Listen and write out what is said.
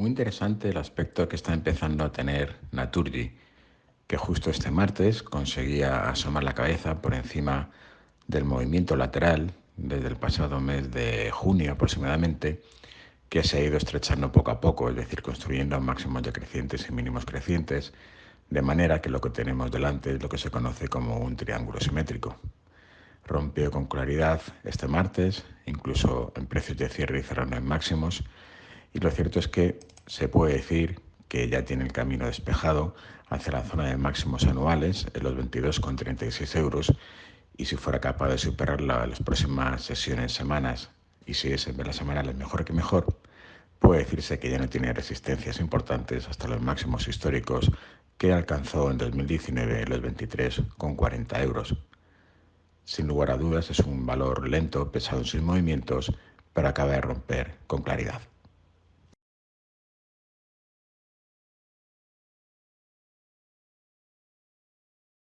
Muy interesante el aspecto que está empezando a tener Naturgy, que justo este martes conseguía asomar la cabeza por encima del movimiento lateral desde el pasado mes de junio aproximadamente, que se ha ido estrechando poco a poco, es decir, construyendo máximos decrecientes y mínimos crecientes, de manera que lo que tenemos delante es lo que se conoce como un triángulo simétrico. Rompió con claridad este martes, incluso en precios de cierre y cerrando en máximos, y lo cierto es que se puede decir que ya tiene el camino despejado hacia la zona de máximos anuales en los 22,36 euros y si fuera capaz de superarla en las próximas sesiones, semanas y si es en las semanales mejor que mejor, puede decirse que ya no tiene resistencias importantes hasta los máximos históricos que alcanzó en 2019 los 23,40 euros. Sin lugar a dudas es un valor lento, pesado en sus movimientos, pero acaba de romper con claridad.